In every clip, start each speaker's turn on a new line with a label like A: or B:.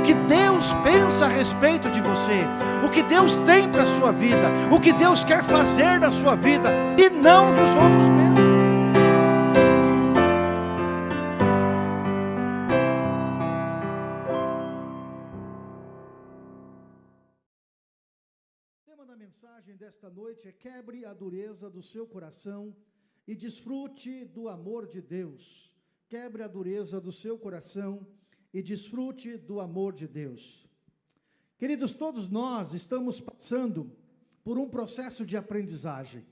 A: o que Deus pensa a respeito de você, o que Deus tem para a sua vida, o que Deus quer fazer na sua vida, e não dos outros pensam. O tema da mensagem desta noite é quebre a dureza do seu coração e desfrute do amor de Deus. Quebre a dureza do seu coração e desfrute do amor de Deus. Queridos, todos nós estamos passando por um processo de aprendizagem.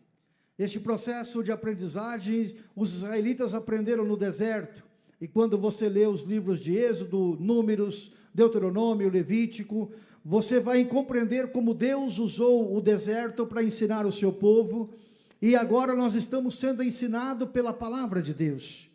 A: Este processo de aprendizagem, os israelitas aprenderam no deserto. E quando você lê os livros de Êxodo, Números, Deuteronômio, Levítico, você vai compreender como Deus usou o deserto para ensinar o seu povo. E agora nós estamos sendo ensinados pela palavra de Deus.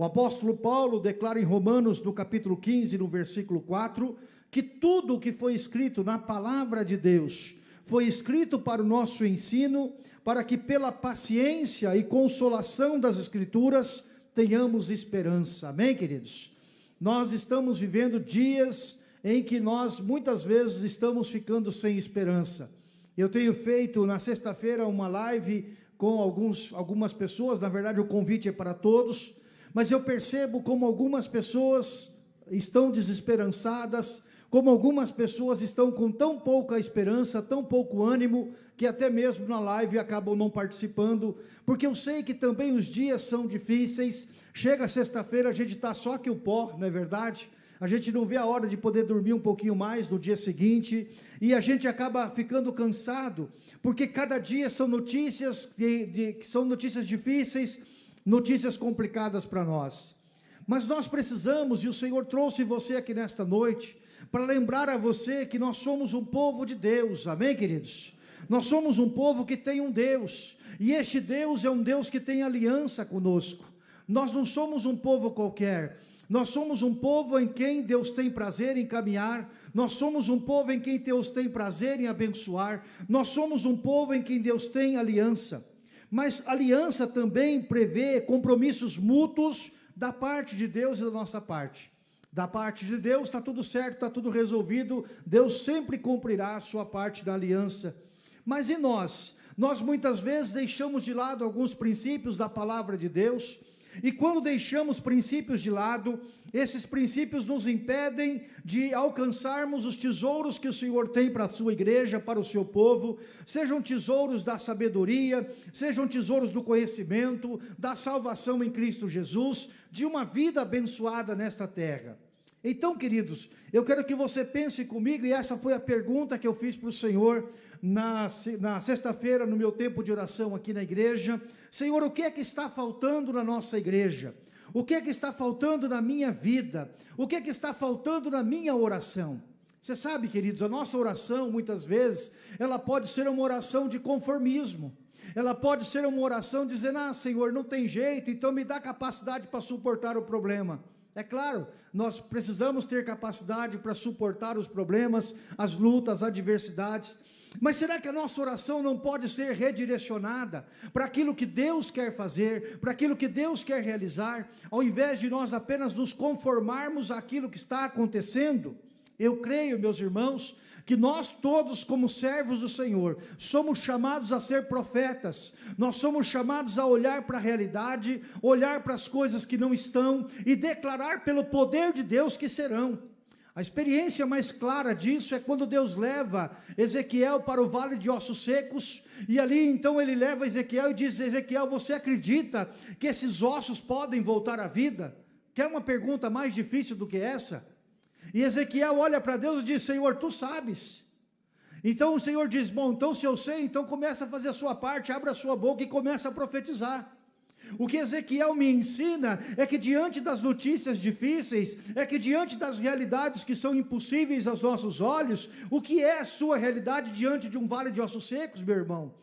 A: O apóstolo Paulo declara em Romanos, no capítulo 15, no versículo 4, que tudo o que foi escrito na palavra de Deus foi escrito para o nosso ensino, para que pela paciência e consolação das escrituras tenhamos esperança. Amém, queridos? Nós estamos vivendo dias em que nós muitas vezes estamos ficando sem esperança. Eu tenho feito na sexta-feira uma live com alguns, algumas pessoas, na verdade o convite é para todos, mas eu percebo como algumas pessoas estão desesperançadas, como algumas pessoas estão com tão pouca esperança, tão pouco ânimo, que até mesmo na live acabam não participando, porque eu sei que também os dias são difíceis, chega sexta-feira, a gente está só que o pó, não é verdade? A gente não vê a hora de poder dormir um pouquinho mais no dia seguinte, e a gente acaba ficando cansado, porque cada dia são notícias, de, de, que são notícias difíceis, notícias complicadas para nós. Mas nós precisamos, e o Senhor trouxe você aqui nesta noite, para lembrar a você que nós somos um povo de Deus, amém, queridos? Nós somos um povo que tem um Deus, e este Deus é um Deus que tem aliança conosco. Nós não somos um povo qualquer, nós somos um povo em quem Deus tem prazer em caminhar, nós somos um povo em quem Deus tem prazer em abençoar, nós somos um povo em quem Deus tem aliança. Mas aliança também prevê compromissos mútuos da parte de Deus e da nossa parte. Da parte de Deus está tudo certo, está tudo resolvido, Deus sempre cumprirá a sua parte da aliança. Mas e nós? Nós muitas vezes deixamos de lado alguns princípios da palavra de Deus, e quando deixamos princípios de lado, esses princípios nos impedem de alcançarmos os tesouros que o Senhor tem para a sua igreja, para o seu povo, sejam tesouros da sabedoria, sejam tesouros do conhecimento, da salvação em Cristo Jesus, de uma vida abençoada nesta terra. Então, queridos, eu quero que você pense comigo, e essa foi a pergunta que eu fiz para o Senhor na, na sexta-feira, no meu tempo de oração aqui na igreja. Senhor, o que é que está faltando na nossa igreja? O que é que está faltando na minha vida? O que é que está faltando na minha oração? Você sabe, queridos, a nossa oração, muitas vezes, ela pode ser uma oração de conformismo. Ela pode ser uma oração dizendo, ah, Senhor, não tem jeito, então me dá capacidade para suportar o problema. É claro, nós precisamos ter capacidade para suportar os problemas, as lutas, as adversidades, mas será que a nossa oração não pode ser redirecionada para aquilo que Deus quer fazer, para aquilo que Deus quer realizar, ao invés de nós apenas nos conformarmos àquilo que está acontecendo? Eu creio, meus irmãos, que nós todos, como servos do Senhor, somos chamados a ser profetas, nós somos chamados a olhar para a realidade, olhar para as coisas que não estão e declarar pelo poder de Deus que serão. A experiência mais clara disso é quando Deus leva Ezequiel para o vale de ossos secos, e ali então ele leva Ezequiel e diz, Ezequiel, você acredita que esses ossos podem voltar à vida? Quer uma pergunta mais difícil do que essa? E Ezequiel olha para Deus e diz, Senhor, tu sabes. Então o Senhor diz, bom, então se eu sei, então começa a fazer a sua parte, abra a sua boca e começa a profetizar. O que Ezequiel me ensina é que diante das notícias difíceis, é que diante das realidades que são impossíveis aos nossos olhos, o que é a sua realidade diante de um vale de ossos secos, meu irmão?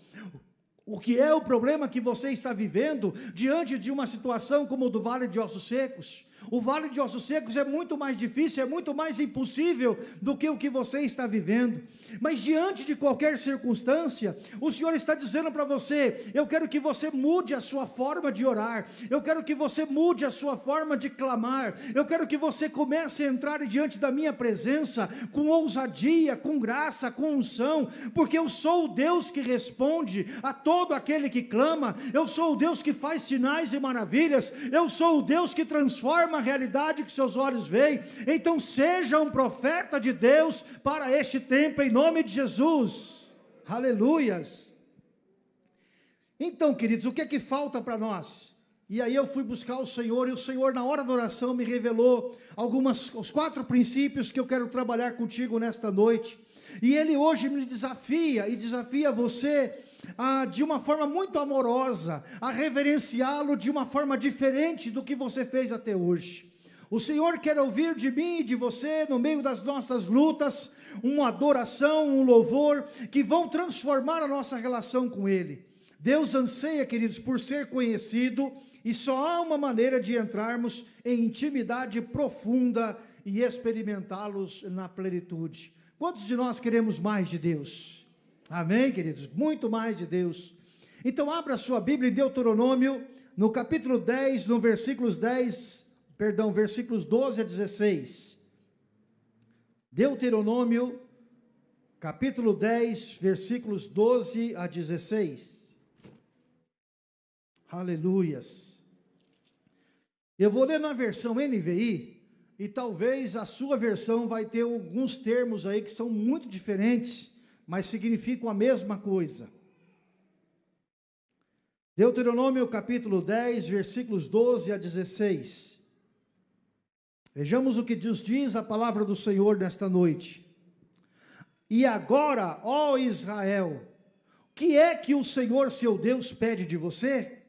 A: O que é o problema que você está vivendo diante de uma situação como o do vale de ossos secos? O vale de ossos secos é muito mais difícil, é muito mais impossível do que o que você está vivendo. Mas diante de qualquer circunstância, o Senhor está dizendo para você: eu quero que você mude a sua forma de orar, eu quero que você mude a sua forma de clamar, eu quero que você comece a entrar diante da minha presença com ousadia, com graça, com unção, porque eu sou o Deus que responde a todo aquele que clama, eu sou o Deus que faz sinais e maravilhas, eu sou o Deus que transforma realidade que seus olhos veem. Então, seja um profeta de Deus para este tempo, em nome de Jesus. Aleluias. Então, queridos, o que é que falta para nós? E aí eu fui buscar o Senhor, e o Senhor, na hora da oração, me revelou algumas, os quatro princípios que eu quero trabalhar contigo nesta noite. E Ele hoje me desafia, e desafia você a, de uma forma muito amorosa, a reverenciá-lo de uma forma diferente do que você fez até hoje. O Senhor quer ouvir de mim e de você, no meio das nossas lutas, uma adoração, um louvor, que vão transformar a nossa relação com Ele. Deus anseia, queridos, por ser conhecido, e só há uma maneira de entrarmos em intimidade profunda e experimentá-los na plenitude. Quantos de nós queremos mais de Deus? Amém, queridos? Muito mais de Deus. Então, abra sua Bíblia em Deuteronômio, no capítulo 10, no versículos 10, perdão, versículos 12 a 16. Deuteronômio, capítulo 10, versículos 12 a 16. Aleluias. Eu vou ler na versão NVI, e talvez a sua versão vai ter alguns termos aí que são muito diferentes mas significam a mesma coisa. Deuteronômio capítulo 10, versículos 12 a 16. Vejamos o que Deus diz a palavra do Senhor nesta noite. E agora, ó Israel, o que é que o Senhor seu Deus pede de você?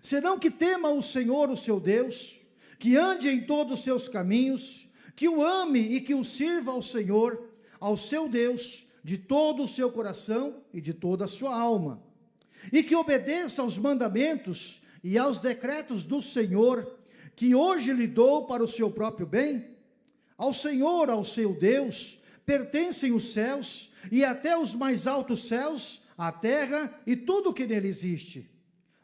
A: Senão que tema o Senhor o seu Deus, que ande em todos os seus caminhos, que o ame e que o sirva ao Senhor, ao seu Deus, de todo o seu coração e de toda a sua alma, e que obedeça aos mandamentos e aos decretos do Senhor, que hoje lhe dou para o seu próprio bem? Ao Senhor, ao seu Deus, pertencem os céus e até os mais altos céus, a terra e tudo o que nele existe.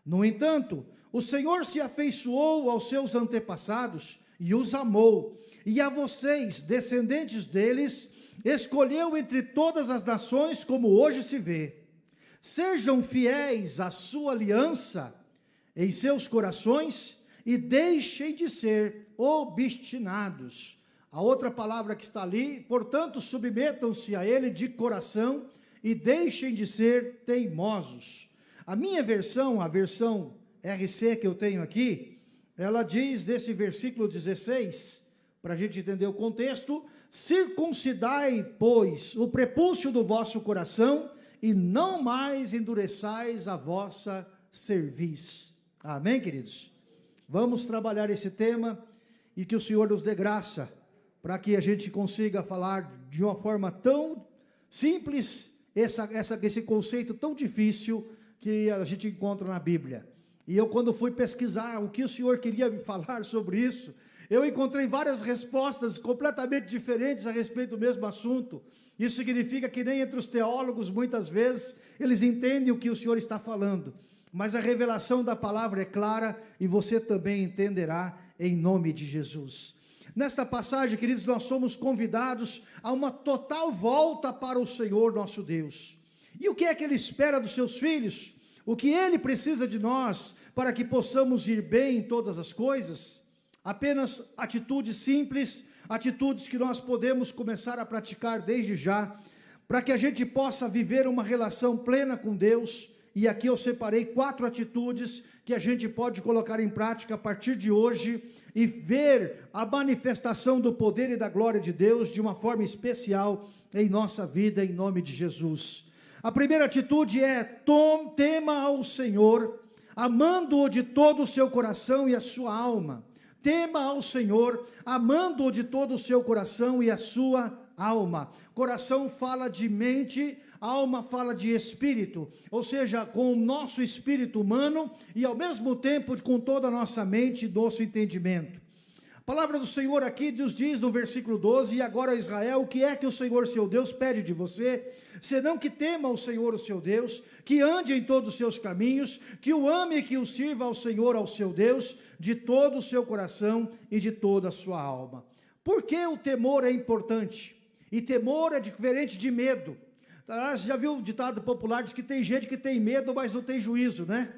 A: No entanto, o Senhor se afeiçoou aos seus antepassados e os amou, e a vocês, descendentes deles, escolheu entre todas as nações, como hoje se vê. Sejam fiéis à sua aliança em seus corações e deixem de ser obstinados. A outra palavra que está ali, portanto, submetam-se a ele de coração e deixem de ser teimosos. A minha versão, a versão RC que eu tenho aqui, ela diz desse versículo 16, para a gente entender o contexto, Circuncidai, pois, o prepúcio do vosso coração, e não mais endureçais a vossa cerviz. Amém, queridos? Vamos trabalhar esse tema e que o Senhor nos dê graça para que a gente consiga falar de uma forma tão simples essa, essa, esse conceito tão difícil que a gente encontra na Bíblia. E eu, quando fui pesquisar o que o Senhor queria me falar sobre isso, eu encontrei várias respostas completamente diferentes a respeito do mesmo assunto. Isso significa que nem entre os teólogos, muitas vezes, eles entendem o que o Senhor está falando. Mas a revelação da palavra é clara e você também entenderá em nome de Jesus. Nesta passagem, queridos, nós somos convidados a uma total volta para o Senhor nosso Deus. E o que é que Ele espera dos seus filhos? O que Ele precisa de nós para que possamos ir bem em todas as coisas? Apenas atitudes simples, atitudes que nós podemos começar a praticar desde já, para que a gente possa viver uma relação plena com Deus. E aqui eu separei quatro atitudes que a gente pode colocar em prática a partir de hoje e ver a manifestação do poder e da glória de Deus de uma forma especial em nossa vida, em nome de Jesus. A primeira atitude é: tom, tema ao Senhor, amando-o de todo o seu coração e a sua alma tema ao Senhor, amando-o de todo o seu coração e a sua alma. Coração fala de mente, alma fala de espírito, ou seja, com o nosso espírito humano e ao mesmo tempo com toda a nossa mente e nosso entendimento. A palavra do Senhor aqui nos diz no versículo 12: E agora, Israel, o que é que o Senhor seu Deus pede de você? Senão que tema o Senhor, o seu Deus, que ande em todos os seus caminhos, que o ame e que o sirva ao Senhor, ao seu Deus, de todo o seu coração e de toda a sua alma. Por que o temor é importante? E temor é diferente de medo. Ah, você já viu o ditado popular, diz que tem gente que tem medo, mas não tem juízo, né?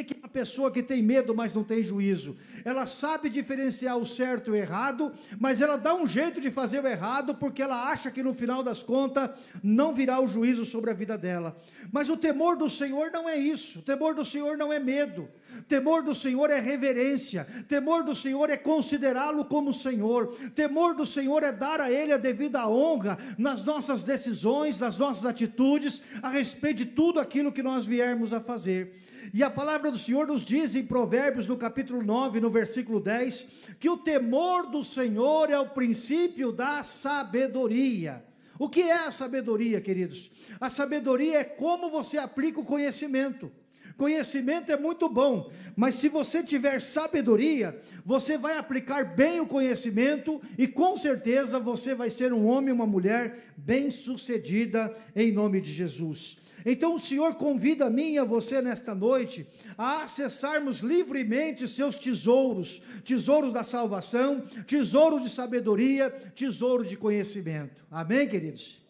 A: O que é uma pessoa que tem medo, mas não tem juízo? Ela sabe diferenciar o certo e o errado, mas ela dá um jeito de fazer o errado, porque ela acha que no final das contas não virá o juízo sobre a vida dela. Mas o temor do Senhor não é isso. O temor do Senhor não é medo. O temor do Senhor é reverência. O temor do Senhor é considerá-lo como Senhor. O temor do Senhor é dar a Ele a devida honra nas nossas decisões, nas nossas atitudes, a respeito de tudo aquilo que nós viermos a fazer. E a palavra do Senhor nos diz em Provérbios, no capítulo 9, no versículo 10, que o temor do Senhor é o princípio da sabedoria. O que é a sabedoria, queridos? A sabedoria é como você aplica o conhecimento. Conhecimento é muito bom, mas se você tiver sabedoria, você vai aplicar bem o conhecimento e com certeza você vai ser um homem, uma mulher bem-sucedida em nome de Jesus. Então o Senhor convida a mim e a você nesta noite a acessarmos livremente seus tesouros, tesouros da salvação, tesouro de sabedoria, tesouro de conhecimento. Amém, queridos?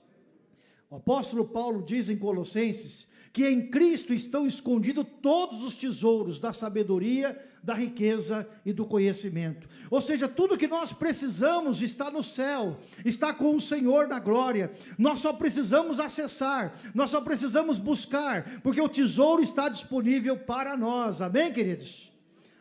A: O apóstolo Paulo diz em Colossenses que em Cristo estão escondidos todos os tesouros da sabedoria, da riqueza e do conhecimento. Ou seja, tudo que nós precisamos está no céu, está com o Senhor na glória. Nós só precisamos acessar, nós só precisamos buscar, porque o tesouro está disponível para nós. Amém, queridos?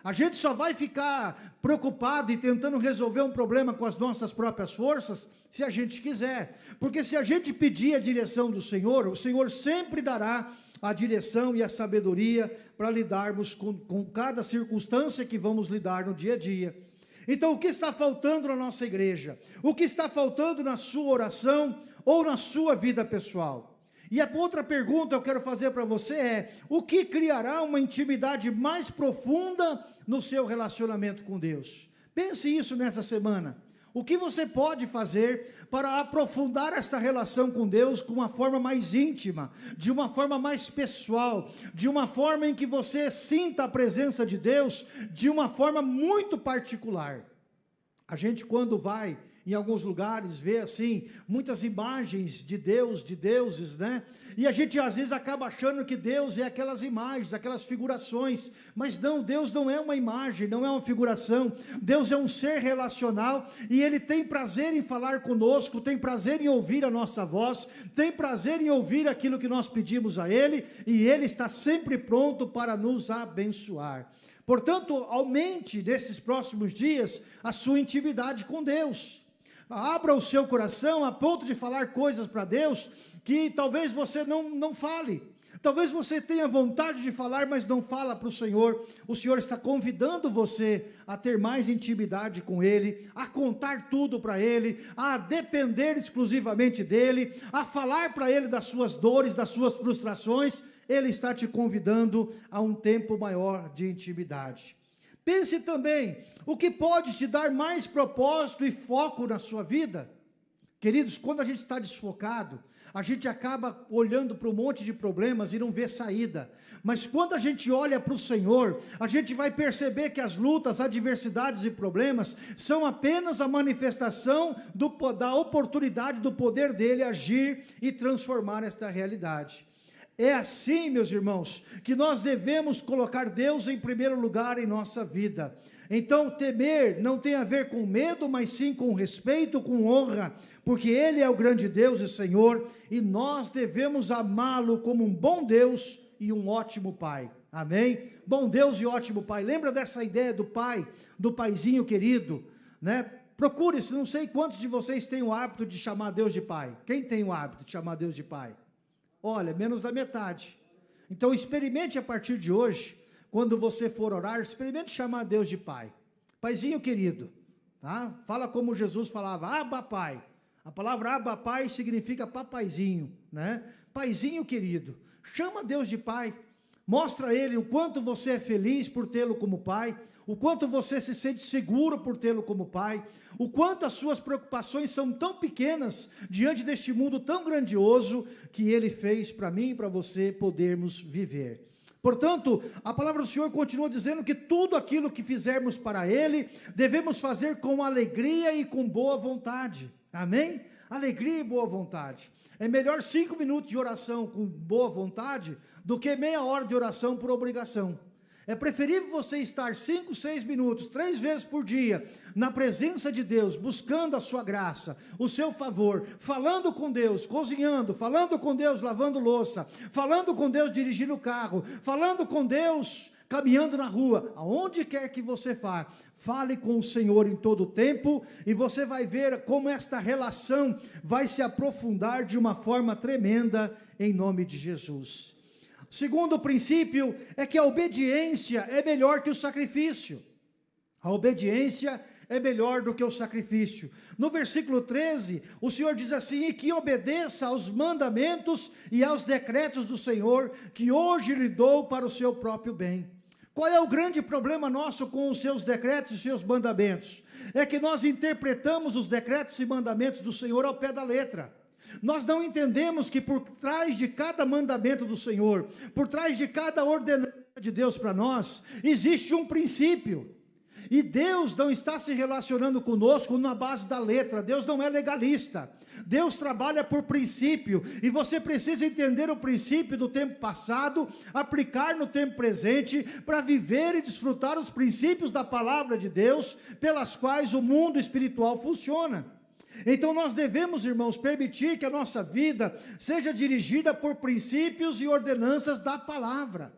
A: A gente só vai ficar preocupado e tentando resolver um problema com as nossas próprias forças se a gente quiser. Porque se a gente pedir a direção do Senhor, o Senhor sempre dará a direção e a sabedoria para lidarmos com, com cada circunstância que vamos lidar no dia a dia. Então, o que está faltando na nossa igreja? O que está faltando na sua oração ou na sua vida pessoal? E a outra pergunta que eu quero fazer para você é: o que criará uma intimidade mais profunda no seu relacionamento com Deus? Pense isso nessa semana. O que você pode fazer para aprofundar essa relação com Deus com uma forma mais íntima, de uma forma mais pessoal, de uma forma em que você sinta a presença de Deus de uma forma muito particular? A gente, quando vai em alguns lugares, vê assim, muitas imagens de Deus, de deuses, né? E a gente às vezes acaba achando que Deus é aquelas imagens, aquelas figurações, mas não, Deus não é uma imagem, não é uma figuração, Deus é um ser relacional e Ele tem prazer em falar conosco, tem prazer em ouvir a nossa voz, tem prazer em ouvir aquilo que nós pedimos a Ele e Ele está sempre pronto para nos abençoar. Portanto, aumente nesses próximos dias a sua intimidade com Deus. Abra o seu coração a ponto de falar coisas para Deus que talvez você não, não fale. Talvez você tenha vontade de falar, mas não fala para o Senhor. O Senhor está convidando você a ter mais intimidade com Ele, a contar tudo para Ele, a depender exclusivamente dEle, a falar para Ele das suas dores, das suas frustrações. Ele está te convidando a um tempo maior de intimidade. Pense também o que pode te dar mais propósito e foco na sua vida. Queridos, quando a gente está desfocado, a gente acaba olhando para um monte de problemas e não vê saída. Mas quando a gente olha para o Senhor, a gente vai perceber que as lutas, adversidades e problemas são apenas a manifestação do, da oportunidade do poder dele agir e transformar esta realidade. É assim, meus irmãos, que nós devemos colocar Deus em primeiro lugar em nossa vida. Então, temer não tem a ver com medo, mas sim com respeito, com honra, porque Ele é o grande Deus e Senhor, e nós devemos amá-lo como um bom Deus e um ótimo Pai. Amém? Bom Deus e ótimo Pai. Lembra dessa ideia do Pai, do Paizinho querido, né? Procure-se, não sei quantos de vocês têm o hábito de chamar Deus de Pai. Quem tem o hábito de chamar Deus de Pai? Olha, menos da metade. Então experimente a partir de hoje, quando você for orar, experimente chamar Deus de Pai. Paizinho querido, tá? Fala como Jesus falava, Abba Pai. A palavra Abba Pai significa papaizinho, né? Paizinho querido. Chama Deus de Pai. Mostra a Ele o quanto você é feliz por tê-lo como Pai, o quanto você se sente seguro por tê-lo como pai, o quanto as suas preocupações são tão pequenas diante deste mundo tão grandioso que ele fez para mim e para você podermos viver. Portanto, a palavra do Senhor continua dizendo que tudo aquilo que fizermos para Ele, devemos fazer com alegria e com boa vontade. Amém? Alegria e boa vontade. É melhor cinco minutos de oração com boa vontade do que meia hora de oração por obrigação. É preferível você estar cinco, seis minutos, três vezes por dia, na presença de Deus, buscando a sua graça, o seu favor, falando com Deus, cozinhando, falando com Deus, lavando louça, falando com Deus, dirigindo o carro, falando com Deus, caminhando na rua, aonde quer que você vá, fale com o Senhor em todo o tempo, e você vai ver como esta relação vai se aprofundar de uma forma tremenda, em nome de Jesus. Segundo princípio é que a obediência é melhor que o sacrifício. A obediência é melhor do que o sacrifício. No versículo 13, o Senhor diz assim: E que obedeça aos mandamentos e aos decretos do Senhor, que hoje lhe dou para o seu próprio bem. Qual é o grande problema nosso com os seus decretos e seus mandamentos? É que nós interpretamos os decretos e mandamentos do Senhor ao pé da letra. Nós não entendemos que por trás de cada mandamento do Senhor, por trás de cada ordenança de Deus para nós, existe um princípio. E Deus não está se relacionando conosco na base da letra, Deus não é legalista. Deus trabalha por princípio, e você precisa entender o princípio do tempo passado, aplicar no tempo presente, para viver e desfrutar os princípios da palavra de Deus, pelas quais o mundo espiritual funciona. Então nós devemos, irmãos, permitir que a nossa vida seja dirigida por princípios e ordenanças da palavra.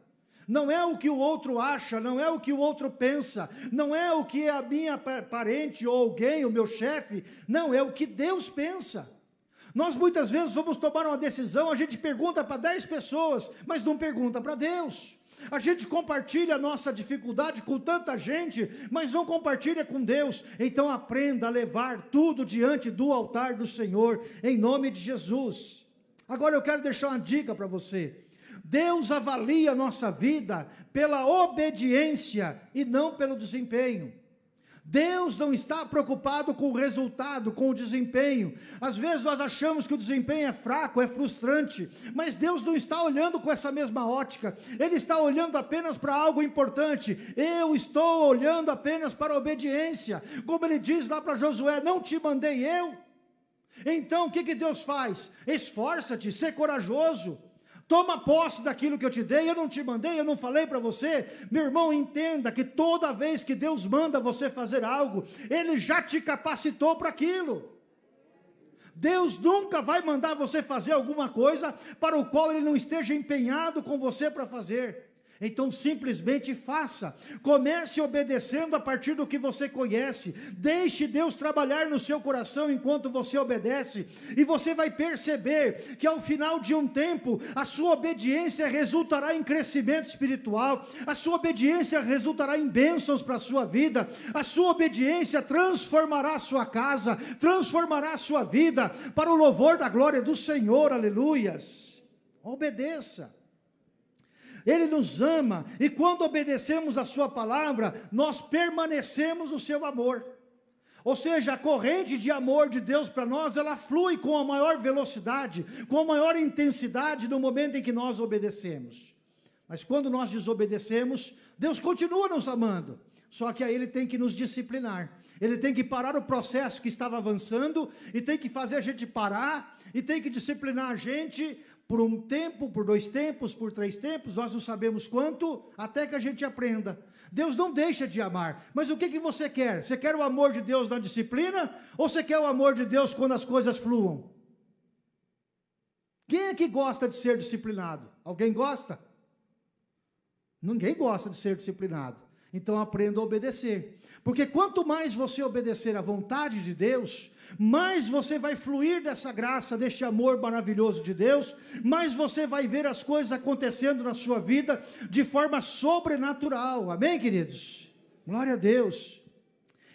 A: Não é o que o outro acha, não é o que o outro pensa, não é o que a minha parente ou alguém, o meu chefe, não, é o que Deus pensa. Nós muitas vezes vamos tomar uma decisão, a gente pergunta para 10 pessoas, mas não pergunta para Deus. A gente compartilha a nossa dificuldade com tanta gente, mas não compartilha com Deus. Então aprenda a levar tudo diante do altar do Senhor, em nome de Jesus. Agora eu quero deixar uma dica para você. Deus avalia a nossa vida pela obediência e não pelo desempenho. Deus não está preocupado com o resultado, com o desempenho. Às vezes nós achamos que o desempenho é fraco, é frustrante, mas Deus não está olhando com essa mesma ótica. Ele está olhando apenas para algo importante. Eu estou olhando apenas para a obediência. Como ele diz lá para Josué: Não te mandei eu. Então o que, que Deus faz? Esforça-te, ser corajoso. Toma posse daquilo que eu te dei, eu não te mandei, eu não falei para você. Meu irmão, entenda que toda vez que Deus manda você fazer algo, Ele já te capacitou para aquilo. Deus nunca vai mandar você fazer alguma coisa para o qual Ele não esteja empenhado com você para fazer. Então simplesmente faça. Comece obedecendo a partir do que você conhece. Deixe Deus trabalhar no seu coração enquanto você obedece, e você vai perceber que ao final de um tempo, a sua obediência resultará em crescimento espiritual, a sua obediência resultará em bênçãos para a sua vida, a sua obediência transformará a sua casa, transformará a sua vida para o louvor da glória do Senhor. Aleluias. Obedeça. Ele nos ama, e quando obedecemos a Sua palavra, nós permanecemos no Seu amor. Ou seja, a corrente de amor de Deus para nós, ela flui com a maior velocidade, com a maior intensidade no momento em que nós obedecemos. Mas quando nós desobedecemos, Deus continua nos amando, só que aí Ele tem que nos disciplinar. Ele tem que parar o processo que estava avançando e tem que fazer a gente parar e tem que disciplinar a gente por um tempo, por dois tempos, por três tempos, nós não sabemos quanto, até que a gente aprenda. Deus não deixa de amar, mas o que, que você quer? Você quer o amor de Deus na disciplina, ou você quer o amor de Deus quando as coisas fluam? Quem é que gosta de ser disciplinado? Alguém gosta? Ninguém gosta de ser disciplinado. Então aprenda a obedecer. Porque quanto mais você obedecer à vontade de Deus, mais você vai fluir dessa graça, deste amor maravilhoso de Deus, mais você vai ver as coisas acontecendo na sua vida de forma sobrenatural. Amém, queridos? Glória a Deus.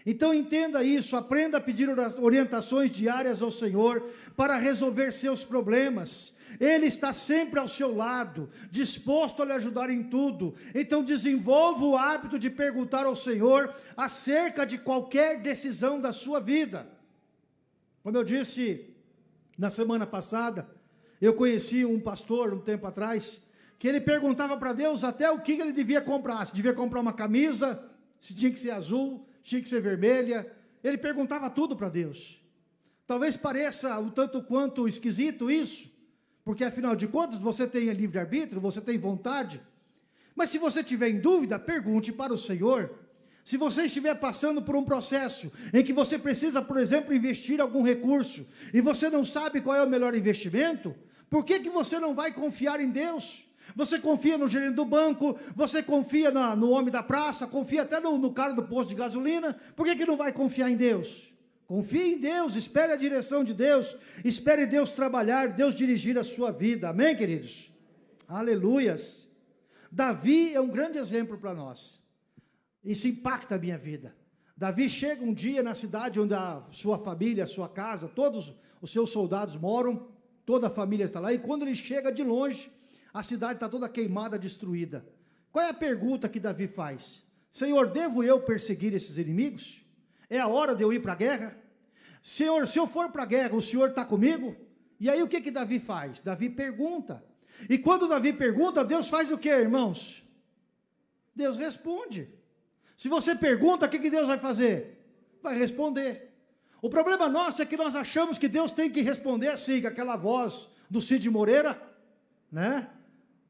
A: Então entenda isso, aprenda a pedir orientações diárias ao Senhor para resolver seus problemas. Ele está sempre ao seu lado, disposto a lhe ajudar em tudo. Então desenvolva o hábito de perguntar ao Senhor acerca de qualquer decisão da sua vida. Como eu disse na semana passada, eu conheci um pastor um tempo atrás, que ele perguntava para Deus até o que ele devia comprar, se devia comprar uma camisa, se tinha que ser azul, tinha que ser vermelha, ele perguntava tudo para Deus. Talvez pareça um tanto quanto esquisito isso, porque afinal de contas você tem livre-arbítrio, você tem vontade. Mas se você tiver em dúvida, pergunte para o Senhor. Se você estiver passando por um processo em que você precisa, por exemplo, investir algum recurso e você não sabe qual é o melhor investimento, por que, que você não vai confiar em Deus? Você confia no gerente do banco, você confia na, no homem da praça, confia até no, no cara do posto de gasolina, por que, que não vai confiar em Deus? Confie em Deus, espere a direção de Deus, espere Deus trabalhar, Deus dirigir a sua vida. Amém, queridos? Aleluias. Davi é um grande exemplo para nós. Isso impacta a minha vida. Davi chega um dia na cidade onde a sua família, a sua casa, todos os seus soldados moram, toda a família está lá, e quando ele chega de longe, a cidade está toda queimada, destruída. Qual é a pergunta que Davi faz? Senhor, devo eu perseguir esses inimigos? É a hora de eu ir para a guerra? Senhor, se eu for para a guerra, o Senhor está comigo? E aí o que que Davi faz? Davi pergunta. E quando Davi pergunta, Deus faz o que, irmãos? Deus responde. Se você pergunta, o que, que Deus vai fazer? Vai responder. O problema nosso é que nós achamos que Deus tem que responder assim, com aquela voz do Cid Moreira, né?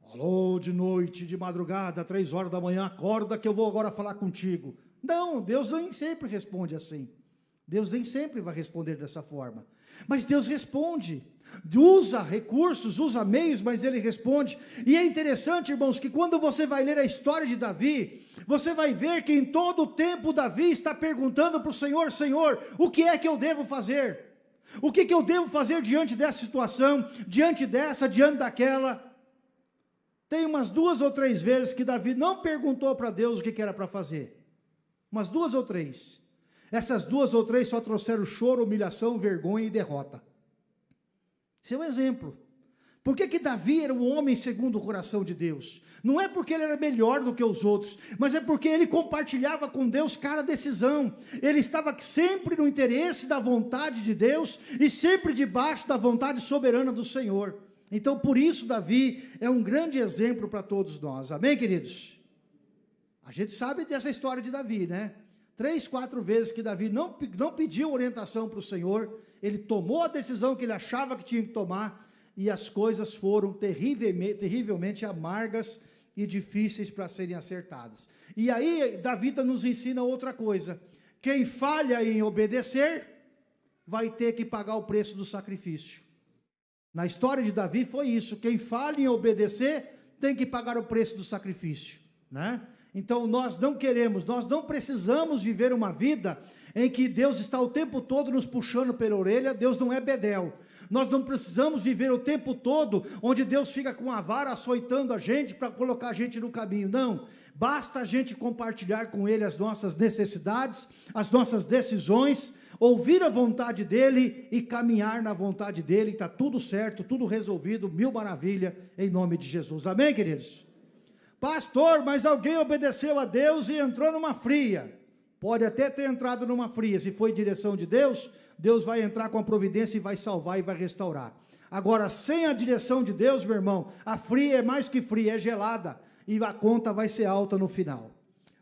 A: Alô, de noite, de madrugada, três horas da manhã, acorda que eu vou agora falar contigo. Não, Deus nem sempre responde assim. Deus nem sempre vai responder dessa forma. Mas Deus responde. Usa recursos, usa meios, mas ele responde. E é interessante, irmãos, que quando você vai ler a história de Davi, você vai ver que em todo o tempo Davi está perguntando para o Senhor: Senhor, o que é que eu devo fazer? O que, que eu devo fazer diante dessa situação, diante dessa, diante daquela? Tem umas duas ou três vezes que Davi não perguntou para Deus o que, que era para fazer. Umas duas ou três. Essas duas ou três só trouxeram choro, humilhação, vergonha e derrota. Esse é um exemplo. Por que, que Davi era um homem segundo o coração de Deus? Não é porque ele era melhor do que os outros, mas é porque ele compartilhava com Deus cada decisão. Ele estava sempre no interesse da vontade de Deus e sempre debaixo da vontade soberana do Senhor. Então, por isso, Davi é um grande exemplo para todos nós. Amém, queridos? A gente sabe dessa história de Davi, né? Três, quatro vezes que Davi não, não pediu orientação para o Senhor, ele tomou a decisão que ele achava que tinha que tomar, e as coisas foram terrivelmente, terrivelmente amargas e difíceis para serem acertadas. E aí, Davi nos ensina outra coisa: quem falha em obedecer, vai ter que pagar o preço do sacrifício. Na história de Davi foi isso: quem falha em obedecer tem que pagar o preço do sacrifício, né? Então nós não queremos, nós não precisamos viver uma vida em que Deus está o tempo todo nos puxando pela orelha, Deus não é bedel. Nós não precisamos viver o tempo todo onde Deus fica com a vara açoitando a gente para colocar a gente no caminho. Não. Basta a gente compartilhar com Ele as nossas necessidades, as nossas decisões, ouvir a vontade dEle e caminhar na vontade dEle. Está tudo certo, tudo resolvido, mil maravilha, em nome de Jesus. Amém, queridos? Pastor, mas alguém obedeceu a Deus e entrou numa fria. Pode até ter entrado numa fria, se foi direção de Deus, Deus vai entrar com a providência e vai salvar e vai restaurar. Agora, sem a direção de Deus, meu irmão, a fria é mais que fria, é gelada, e a conta vai ser alta no final.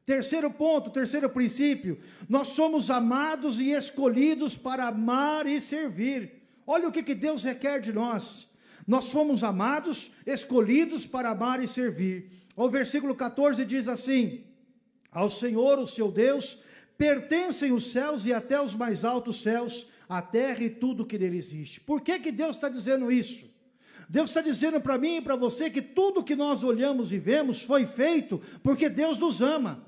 A: Terceiro ponto, terceiro princípio, nós somos amados e escolhidos para amar e servir. Olha o que, que Deus requer de nós. Nós fomos amados, escolhidos para amar e servir. O versículo 14 diz assim: Ao Senhor, o seu Deus, pertencem os céus e até os mais altos céus, a terra e tudo que nele existe. Por que, que Deus está dizendo isso? Deus está dizendo para mim e para você que tudo que nós olhamos e vemos foi feito porque Deus nos ama.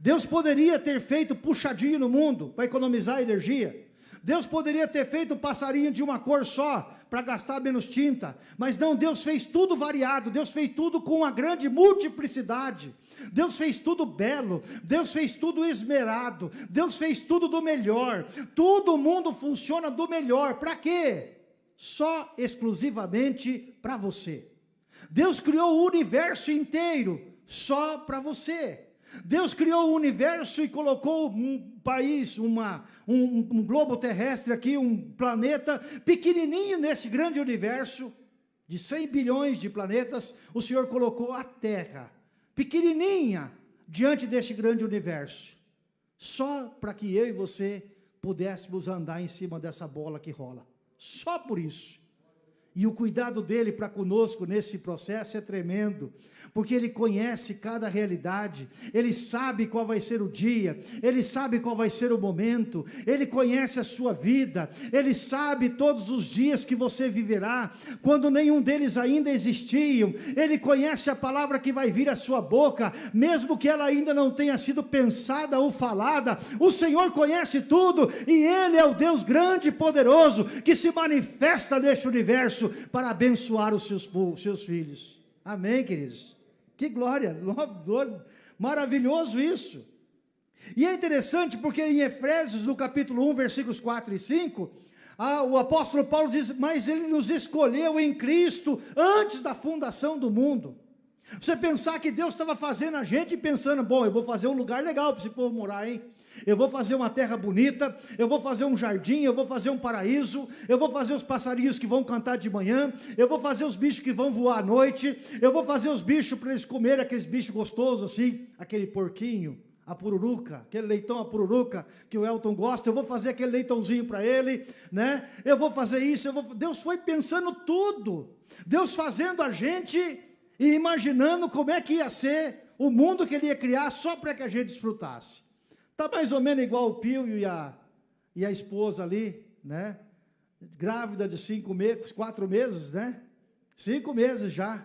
A: Deus poderia ter feito puxadinho no mundo para economizar energia. Deus poderia ter feito passarinho de uma cor só para gastar menos tinta, mas não, Deus fez tudo variado, Deus fez tudo com uma grande multiplicidade. Deus fez tudo belo, Deus fez tudo esmerado, Deus fez tudo do melhor. Todo mundo funciona do melhor. Para quê? só exclusivamente para você. Deus criou o universo inteiro só para você. Deus criou o universo e colocou país, uma, um, um, globo terrestre aqui, um planeta pequenininho nesse grande universo, de 100 bilhões de planetas, o Senhor colocou a Terra, pequenininha, diante deste grande universo, só para que eu e você pudéssemos andar em cima dessa bola que rola, só por isso. E o cuidado dele para conosco nesse processo é tremendo porque Ele conhece cada realidade, Ele sabe qual vai ser o dia, Ele sabe qual vai ser o momento, Ele conhece a sua vida, Ele sabe todos os dias que você viverá, quando nenhum deles ainda existiam, Ele conhece a palavra que vai vir à sua boca, mesmo que ela ainda não tenha sido pensada ou falada, o Senhor conhece tudo, e Ele é o Deus grande e poderoso, que se manifesta neste universo, para abençoar os seus, os seus filhos, amém queridos? Que glória, maravilhoso isso. E é interessante porque em Efésios, no capítulo 1, versículos 4 e 5, ah, o apóstolo Paulo diz: Mas ele nos escolheu em Cristo antes da fundação do mundo. Você pensar que Deus estava fazendo a gente pensando: Bom, eu vou fazer um lugar legal para esse povo morar, hein? Eu vou fazer uma terra bonita, eu vou fazer um jardim, eu vou fazer um paraíso, eu vou fazer os passarinhos que vão cantar de manhã, eu vou fazer os bichos que vão voar à noite, eu vou fazer os bichos para eles comerem aqueles bichos gostosos assim, aquele porquinho, a pururuca, aquele leitão a pururuca que o Elton gosta, eu vou fazer aquele leitãozinho para ele, né? Eu vou fazer isso, eu vou... Deus foi pensando tudo. Deus fazendo a gente e imaginando como é que ia ser o mundo que ele ia criar só para que a gente desfrutasse. Está mais ou menos igual o Pio e a, e a esposa ali, né? Grávida de cinco meses, quatro meses, né? Cinco meses já,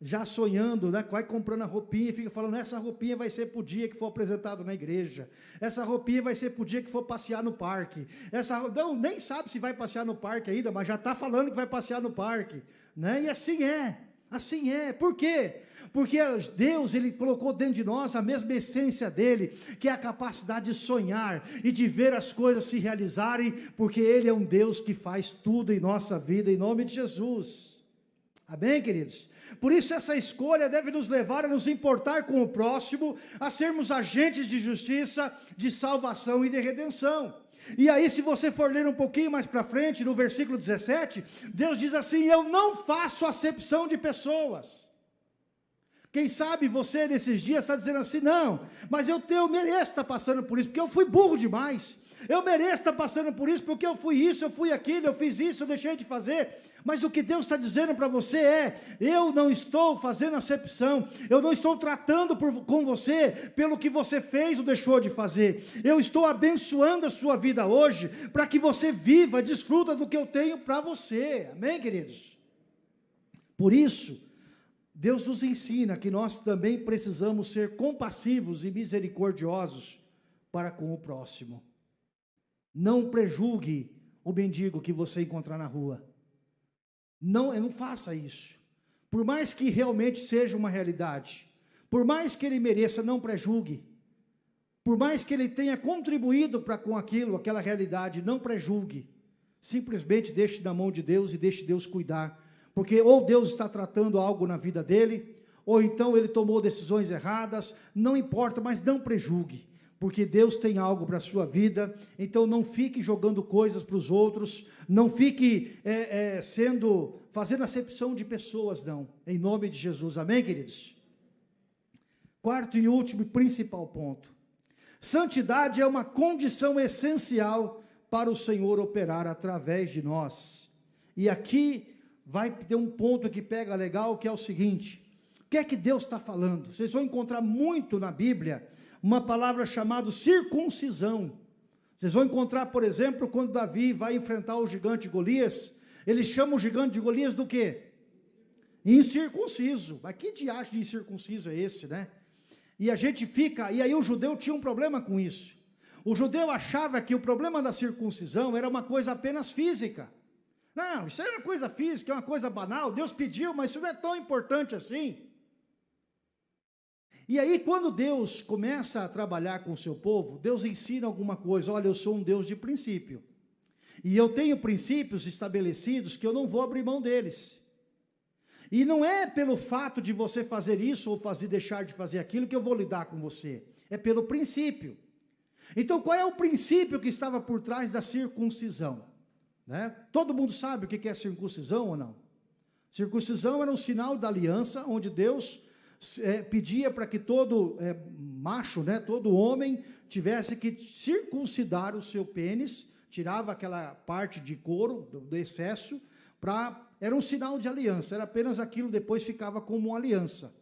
A: já sonhando, né? Vai comprando a roupinha e fica falando, essa roupinha vai ser para o dia que for apresentado na igreja. Essa roupinha vai ser para o dia que for passear no parque. Essa, não, nem sabe se vai passear no parque ainda, mas já está falando que vai passear no parque. Né? E assim é, assim é. Por quê? Porque Deus ele colocou dentro de nós a mesma essência dele, que é a capacidade de sonhar e de ver as coisas se realizarem, porque ele é um Deus que faz tudo em nossa vida em nome de Jesus. Amém, queridos? Por isso essa escolha deve nos levar a nos importar com o próximo, a sermos agentes de justiça, de salvação e de redenção. E aí, se você for ler um pouquinho mais para frente, no versículo 17, Deus diz assim: Eu não faço acepção de pessoas. Quem sabe você nesses dias está dizendo assim, não, mas eu, tenho, eu mereço estar passando por isso, porque eu fui burro demais. Eu mereço estar passando por isso, porque eu fui isso, eu fui aquilo, eu fiz isso, eu deixei de fazer. Mas o que Deus está dizendo para você é: eu não estou fazendo acepção, eu não estou tratando por, com você pelo que você fez ou deixou de fazer. Eu estou abençoando a sua vida hoje, para que você viva, desfruta do que eu tenho para você. Amém, queridos? Por isso, Deus nos ensina que nós também precisamos ser compassivos e misericordiosos para com o próximo. Não prejulgue o mendigo que você encontrar na rua. Não, não faça isso. Por mais que realmente seja uma realidade, por mais que ele mereça, não prejulgue. Por mais que ele tenha contribuído para com aquilo, aquela realidade, não prejulgue. Simplesmente deixe na mão de Deus e deixe Deus cuidar porque ou Deus está tratando algo na vida dele, ou então ele tomou decisões erradas, não importa, mas não prejulgue, porque Deus tem algo para a sua vida, então não fique jogando coisas para os outros, não fique é, é, sendo, fazendo acepção de pessoas, não, em nome de Jesus, amém queridos? Quarto e último e principal ponto, santidade é uma condição essencial para o Senhor operar através de nós, e aqui vai ter um ponto que pega legal, que é o seguinte: o que é que Deus está falando? Vocês vão encontrar muito na Bíblia uma palavra chamada circuncisão. Vocês vão encontrar, por exemplo, quando Davi vai enfrentar o gigante Golias, ele chama o gigante de Golias do quê? Incircunciso. Mas que diacho de incircunciso é esse, né? E a gente fica, e aí o judeu tinha um problema com isso. O judeu achava que o problema da circuncisão era uma coisa apenas física. Não, isso é uma coisa física, é uma coisa banal. Deus pediu, mas isso não é tão importante assim. E aí, quando Deus começa a trabalhar com o seu povo, Deus ensina alguma coisa. Olha, eu sou um Deus de princípio. E eu tenho princípios estabelecidos que eu não vou abrir mão deles. E não é pelo fato de você fazer isso ou fazer deixar de fazer aquilo que eu vou lidar com você. É pelo princípio. Então, qual é o princípio que estava por trás da circuncisão? Né? Todo mundo sabe o que é circuncisão ou não? Circuncisão era um sinal da aliança, onde Deus é, pedia para que todo é, macho, né, todo homem, tivesse que circuncidar o seu pênis, tirava aquela parte de couro do, do excesso, era um sinal de aliança, era apenas aquilo, depois ficava como uma aliança.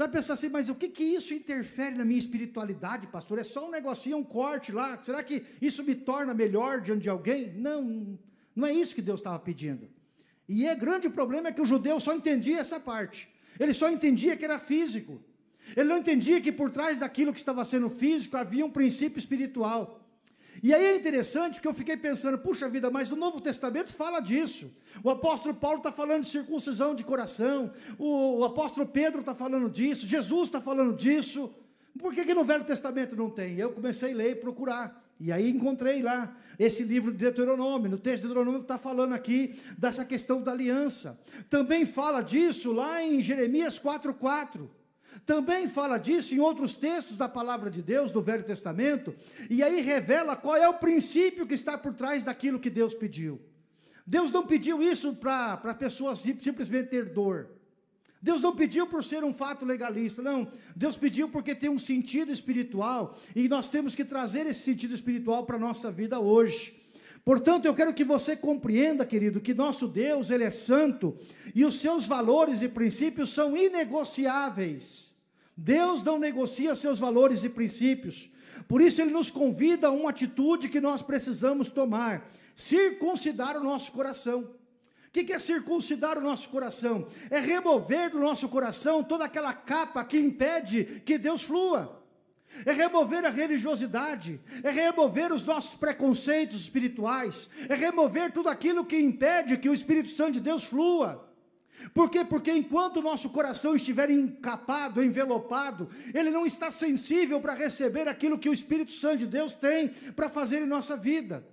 A: Você vai pensar assim, mas o que, que isso interfere na minha espiritualidade, pastor? É só um negocinho, um corte lá, será que isso me torna melhor diante de alguém? Não, não é isso que Deus estava pedindo. E é grande problema é que o judeu só entendia essa parte. Ele só entendia que era físico. Ele não entendia que por trás daquilo que estava sendo físico havia um princípio espiritual. E aí é interessante porque eu fiquei pensando, puxa vida, mas o Novo Testamento fala disso. O apóstolo Paulo está falando de circuncisão de coração, o, apóstolo Pedro está falando disso, Jesus está falando disso. Por que, que no Velho Testamento não tem? Eu comecei a ler e procurar. E aí encontrei lá esse livro de Deuteronômio. No texto de Deuteronômio está falando aqui dessa questão da aliança. Também fala disso lá em Jeremias 4,4. Também fala disso em outros textos da palavra de Deus, do Velho Testamento. E aí revela qual é o princípio que está por trás daquilo que Deus pediu. Deus não pediu isso para pessoas simplesmente ter dor. Deus não pediu por ser um fato legalista, não. Deus pediu porque tem um sentido espiritual e nós temos que trazer esse sentido espiritual para a nossa vida hoje. Portanto, eu quero que você compreenda, querido, que nosso Deus, Ele é santo e os seus valores e princípios são inegociáveis. Deus não negocia seus valores e princípios. Por isso, Ele nos convida a uma atitude que nós precisamos tomar: circuncidar o nosso coração. O que é circuncidar o nosso coração? É remover do nosso coração toda aquela capa que impede que Deus flua. É remover a religiosidade, é remover os nossos preconceitos espirituais, é remover tudo aquilo que impede que o Espírito Santo de Deus flua. Por quê? Porque enquanto o nosso coração estiver encapado, envelopado, ele não está sensível para receber aquilo que o Espírito Santo de Deus tem para fazer em nossa vida.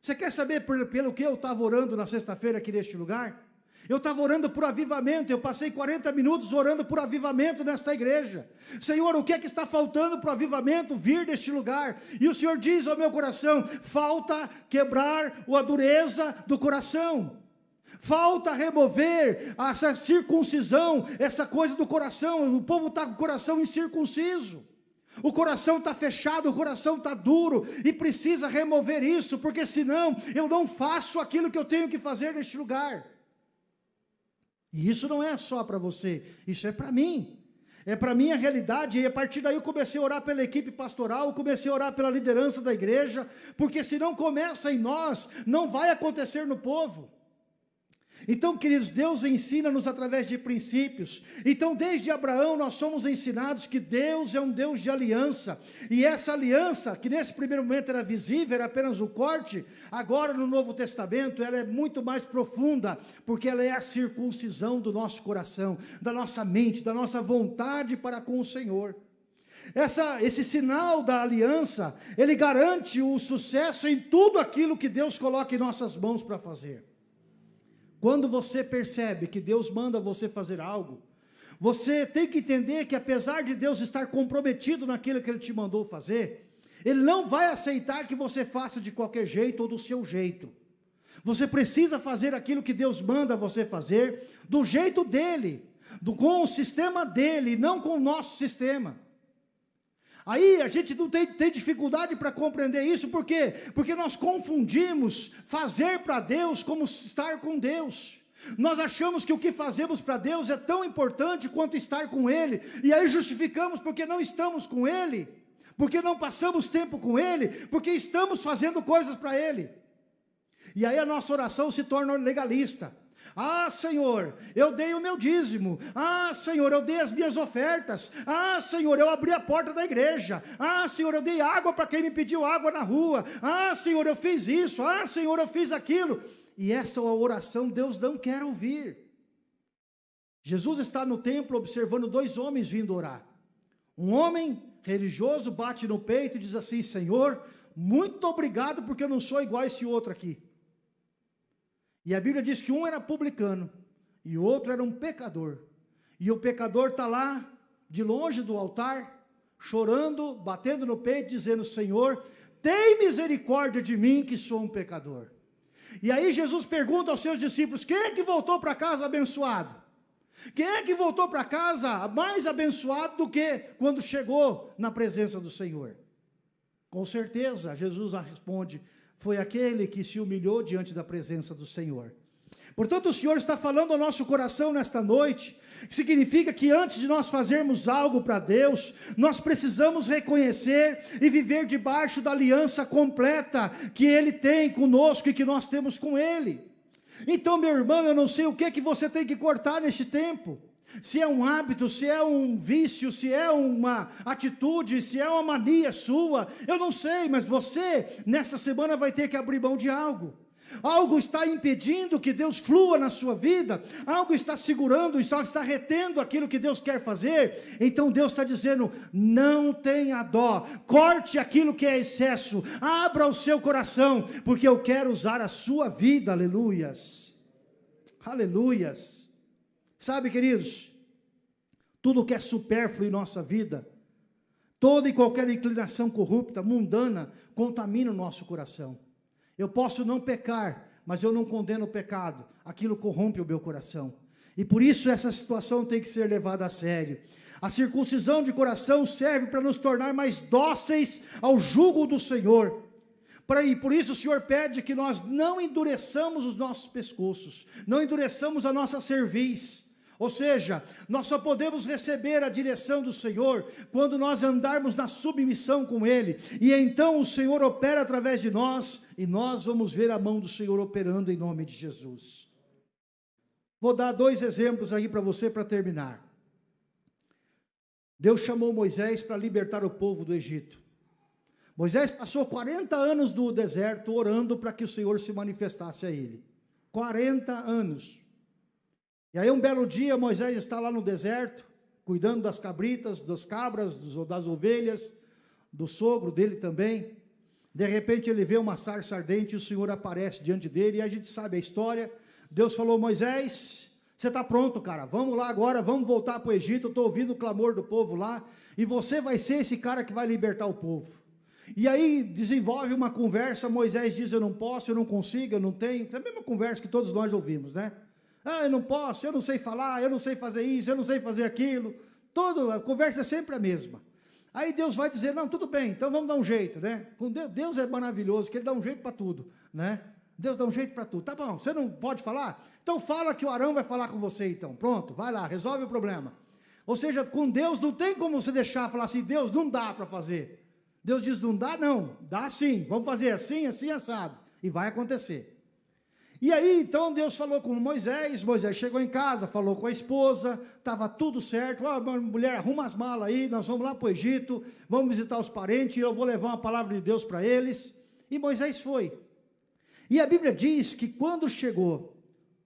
A: Você quer saber pelo que eu estava orando na sexta-feira aqui neste lugar? Eu estava orando por avivamento, eu passei 40 minutos orando por avivamento nesta igreja. Senhor, o que é que está faltando para o avivamento vir deste lugar? E o Senhor diz ao meu coração: falta quebrar a dureza do coração. Falta remover essa circuncisão, essa coisa do coração. O povo está com o coração incircunciso. O coração está fechado, o coração está duro e precisa remover isso, porque senão eu não faço aquilo que eu tenho que fazer neste lugar. E isso não é só para você, isso é para mim. É para mim a realidade, e a partir daí eu comecei a orar pela equipe pastoral, comecei a orar pela liderança da igreja, porque se não começa em nós, não vai acontecer no povo. Então, queridos, Deus ensina-nos através de princípios. Então, desde Abraão, nós somos ensinados que Deus é um Deus de aliança. E essa aliança, que nesse primeiro momento era visível, era apenas o corte, agora no Novo Testamento, ela é muito mais profunda, porque ela é a circuncisão do nosso coração, da nossa mente, da nossa vontade para com o Senhor. Essa, esse sinal da aliança, ele garante o sucesso em tudo aquilo que Deus coloca em nossas mãos para fazer. Quando você percebe que Deus manda você fazer algo, você tem que entender que apesar de Deus estar comprometido naquilo que Ele te mandou fazer, Ele não vai aceitar que você faça de qualquer jeito ou do seu jeito. Você precisa fazer aquilo que Deus manda você fazer, do jeito dele, do, com o sistema dele, não com o nosso sistema. Aí a gente não tem, tem dificuldade para compreender isso, por quê? Porque nós confundimos fazer para Deus como estar com Deus. Nós achamos que o que fazemos para Deus é tão importante quanto estar com Ele, e aí justificamos porque não estamos com Ele, porque não passamos tempo com Ele, porque estamos fazendo coisas para Ele. E aí a nossa oração se torna legalista. Ah, Senhor, eu dei o meu dízimo. Ah, Senhor, eu dei as minhas ofertas. Ah, Senhor, eu abri a porta da igreja. Ah, Senhor, eu dei água para quem me pediu água na rua. Ah, Senhor, eu fiz isso. Ah, Senhor, eu fiz aquilo. E essa oração Deus não quer ouvir. Jesus está no templo observando dois homens vindo orar. Um homem religioso bate no peito e diz assim: Senhor, muito obrigado, porque eu não sou igual a esse outro aqui. E a Bíblia diz que um era publicano e o outro era um pecador. E o pecador está lá, de longe do altar, chorando, batendo no peito, dizendo: Senhor, tem misericórdia de mim, que sou um pecador. E aí Jesus pergunta aos seus discípulos: quem é que voltou para casa abençoado? Quem é que voltou para casa mais abençoado do que quando chegou na presença do Senhor? Com certeza, Jesus responde: foi aquele que se humilhou diante da presença do Senhor. Portanto, o Senhor está falando ao nosso coração nesta noite, significa que antes de nós fazermos algo para Deus, nós precisamos reconhecer e viver debaixo da aliança completa que Ele tem conosco e que nós temos com Ele. Então, meu irmão, eu não sei o que é que você tem que cortar neste tempo. Se é um hábito, se é um vício, se é uma atitude, se é uma mania sua, eu não sei, mas você, nessa semana, vai ter que abrir mão de algo. Algo está impedindo que Deus flua na sua vida, algo está segurando, está, retendo aquilo que Deus quer fazer. Então Deus está dizendo: não tenha dó, corte aquilo que é excesso, abra o seu coração, porque eu quero usar a sua vida, aleluias, aleluias. Sabe, queridos, tudo que é supérfluo em nossa vida, toda e qualquer inclinação corrupta, mundana, contamina o nosso coração. Eu posso não pecar, mas eu não condeno o pecado. Aquilo corrompe o meu coração. E por isso essa situação tem que ser levada a sério. A circuncisão de coração serve para nos tornar mais dóceis ao jugo do Senhor. E por isso o Senhor pede que nós não endureçamos os nossos pescoços, não endureçamos a nossa cerviz, ou seja, nós só podemos receber a direção do Senhor quando nós andarmos na submissão com Ele, e então o Senhor opera através de nós, e nós vamos ver a mão do Senhor operando em nome de Jesus. Vou dar dois exemplos aí para você para terminar. Deus chamou Moisés para libertar o povo do Egito. Moisés passou 40 anos no deserto orando para que o Senhor se manifestasse a ele. 40 anos. E aí um belo dia Moisés está lá no deserto, cuidando das cabritas, das cabras, das ovelhas, do sogro dele também. De repente ele vê uma sarça ardente e o Senhor aparece diante dele e a gente sabe a história. Deus falou, Moisés, você está pronto, cara, vamos lá agora, vamos voltar para o Egito, estou ouvindo o clamor do povo lá, e você vai ser esse cara que vai libertar o povo. E aí desenvolve uma conversa, Moisés diz, eu não posso, eu não consigo, eu não tenho, é a mesma conversa que todos nós ouvimos, né? Ah, eu não posso, eu não sei falar, eu não sei fazer isso, eu não sei fazer aquilo. Todo, a conversa é sempre a mesma. Aí Deus vai dizer, não, tudo bem, então vamos dar um jeito, né? Com Deus, Deus é maravilhoso, que Ele dá um jeito para tudo, né? Deus dá um jeito para tudo. Tá bom, você não pode falar? Então fala que o Arão vai falar com você então. Pronto, vai lá, resolve o problema. Ou seja, com Deus não tem como você deixar falar assim, Deus não dá para fazer. Deus diz, não dá não, dá sim, vamos fazer assim, assim, assado. E vai acontecer. E aí, então, Deus falou com Moisés, Moisés chegou em casa, falou com a esposa, estava tudo certo, ah, mulher, arruma as malas aí, nós vamos lá para o Egito, vamos visitar os parentes, eu vou levar uma palavra de Deus para eles. E Moisés foi. E a Bíblia diz que quando chegou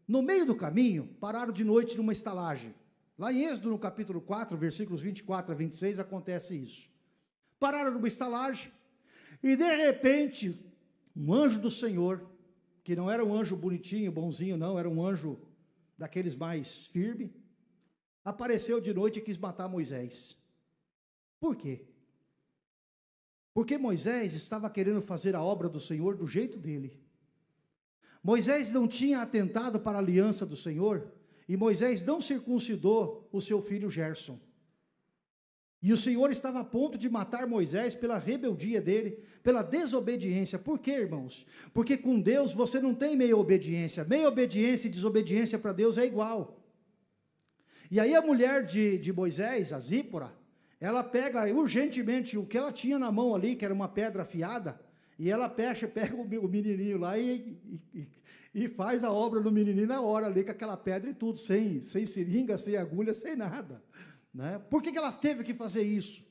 A: no meio do caminho, pararam de noite numa estalagem. Lá em Êxodo, no capítulo 4, versículos 24 a 26, acontece isso. Pararam numa estalagem, e de repente, um anjo do Senhor que não era um anjo bonitinho, bonzinho, não, era um anjo daqueles mais firme, apareceu de noite e quis matar Moisés. Por quê? Porque Moisés estava querendo fazer a obra do Senhor do jeito dele. Moisés não tinha atentado para a aliança do Senhor, e Moisés não circuncidou o seu filho Gerson. E o Senhor estava a ponto de matar Moisés pela rebeldia dele, pela desobediência. Por quê, irmãos? Porque com Deus você não tem meia obediência. Meia obediência e desobediência para Deus é igual. E aí a mulher de, de Moisés, a Zípora, ela pega urgentemente o que ela tinha na mão ali, que era uma pedra afiada, e ela pega, pega o menininho lá e, e, e faz a obra no menininho na hora ali, com aquela pedra e tudo, sem, sem seringa, sem agulha, sem nada. Né? Por que, que ela teve que fazer isso?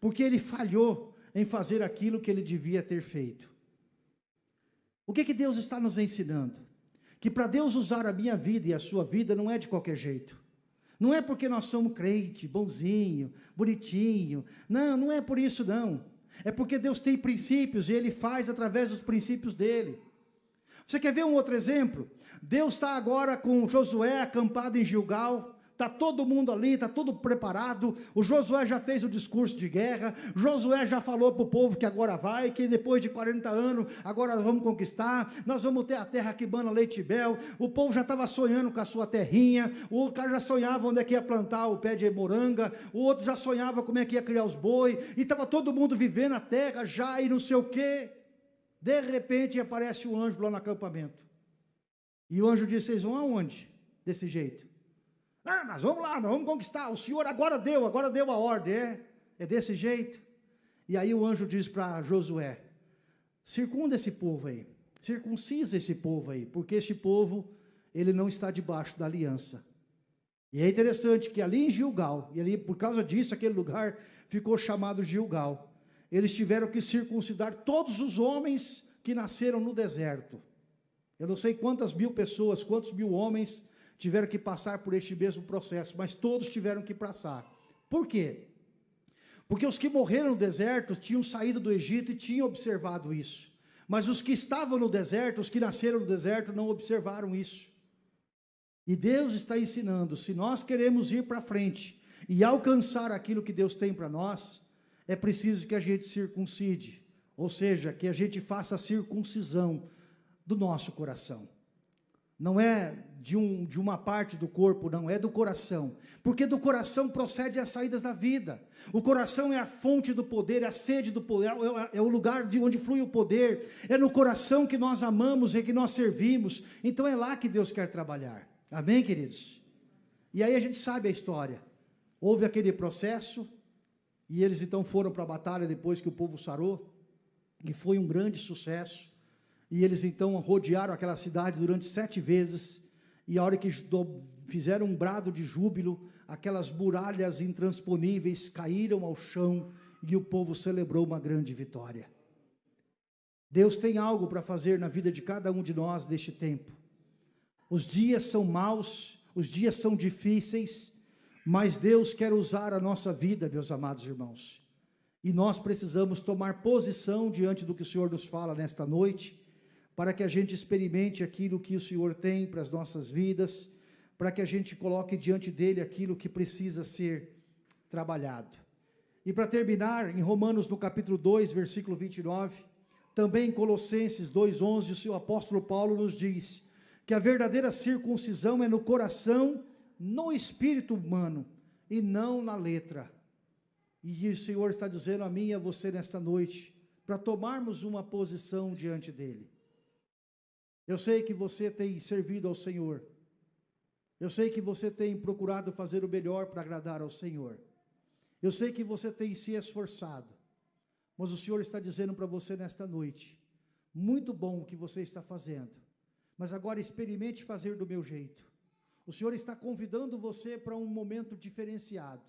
A: Porque ele falhou em fazer aquilo que ele devia ter feito. O que, que Deus está nos ensinando? Que para Deus usar a minha vida e a sua vida não é de qualquer jeito. Não é porque nós somos crente, bonzinho, bonitinho. Não, não é por isso não. É porque Deus tem princípios e Ele faz através dos princípios dele. Você quer ver um outro exemplo? Deus está agora com Josué acampado em Gilgal. Está todo mundo ali, está tudo preparado. O Josué já fez o discurso de guerra. Josué já falou para o povo que agora vai, que depois de 40 anos, agora vamos conquistar. Nós vamos ter a terra que bana leite e bel. O povo já estava sonhando com a sua terrinha. O cara já sonhava onde é que ia plantar o pé de moranga. O outro já sonhava como é que ia criar os boi. E estava todo mundo vivendo a terra já e não sei o quê. De repente aparece o anjo lá no acampamento. E o anjo disse: Vocês vão aonde? Desse jeito. Ah, mas vamos lá, nós vamos conquistar. O Senhor agora deu, agora deu a ordem. É, é desse jeito. E aí o anjo diz para Josué: circunda esse povo aí, circuncisa esse povo aí, porque este povo, ele não está debaixo da aliança. E é interessante que ali em Gilgal, e ali por causa disso, aquele lugar ficou chamado Gilgal, eles tiveram que circuncidar todos os homens que nasceram no deserto. Eu não sei quantas mil pessoas, quantos mil homens tiveram que passar por este mesmo processo, mas todos tiveram que passar. Por quê? Porque os que morreram no deserto tinham saído do Egito e tinham observado isso. Mas os que estavam no deserto, os que nasceram no deserto, não observaram isso. E Deus está ensinando: se nós queremos ir para frente e alcançar aquilo que Deus tem para nós, é preciso que a gente circuncide, ou seja, que a gente faça a circuncisão do nosso coração. Não é de, um, de uma parte do corpo, não, é do coração. Porque do coração procede as saídas da vida. O coração é a fonte do poder, é a sede do poder, é, é o lugar de onde flui o poder. É no coração que nós amamos e que nós servimos. Então é lá que Deus quer trabalhar. Amém, queridos? E aí a gente sabe a história. Houve aquele processo, e eles então foram para a batalha depois que o povo sarou, e foi um grande sucesso. E eles então rodearam aquela cidade durante sete vezes, e a hora que fizeram um brado de júbilo, aquelas muralhas intransponíveis caíram ao chão e o povo celebrou uma grande vitória. Deus tem algo para fazer na vida de cada um de nós neste tempo. Os dias são maus, os dias são difíceis, mas Deus quer usar a nossa vida, meus amados irmãos. E nós precisamos tomar posição diante do que o Senhor nos fala nesta noite para que a gente experimente aquilo que o Senhor tem para as nossas vidas, para que a gente coloque diante dele aquilo que precisa ser trabalhado. E para terminar, em Romanos no capítulo 2, versículo 29, também em Colossenses 2:11, o seu apóstolo Paulo nos diz que a verdadeira circuncisão é no coração, no espírito humano e não na letra. E o Senhor está dizendo a mim e a você nesta noite, para tomarmos uma posição diante dele. Eu sei que você tem servido ao Senhor. Eu sei que você tem procurado fazer o melhor para agradar ao Senhor. Eu sei que você tem se esforçado. Mas o Senhor está dizendo para você nesta noite: muito bom o que você está fazendo, mas agora experimente fazer do meu jeito. O Senhor está convidando você para um momento diferenciado.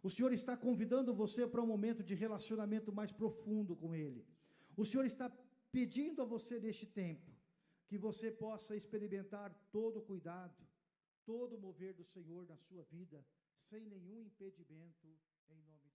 A: O Senhor está convidando você para um momento de relacionamento mais profundo com Ele. O Senhor está pedindo a você neste tempo que você possa experimentar todo o cuidado, todo o mover do Senhor na sua vida, sem nenhum impedimento, em nome